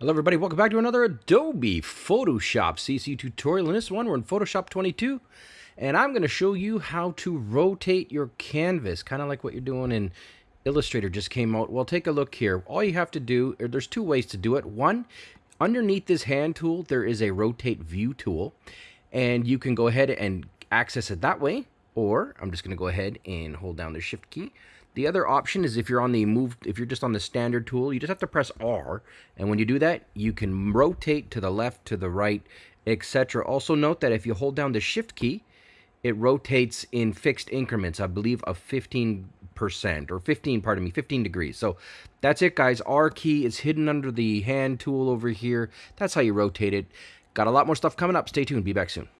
Hello everybody, welcome back to another Adobe Photoshop CC tutorial. In this one, we're in Photoshop 22, and I'm going to show you how to rotate your canvas, kind of like what you're doing in Illustrator just came out. Well, take a look here. All you have to do, there's two ways to do it. One, underneath this hand tool, there is a rotate view tool, and you can go ahead and access it that way, or I'm just going to go ahead and hold down the shift key the other option is if you're on the move, if you're just on the standard tool, you just have to press R. And when you do that, you can rotate to the left, to the right, etc. Also note that if you hold down the shift key, it rotates in fixed increments, I believe of 15% or 15, pardon me, 15 degrees. So that's it, guys. R key is hidden under the hand tool over here. That's how you rotate it. Got a lot more stuff coming up. Stay tuned. Be back soon.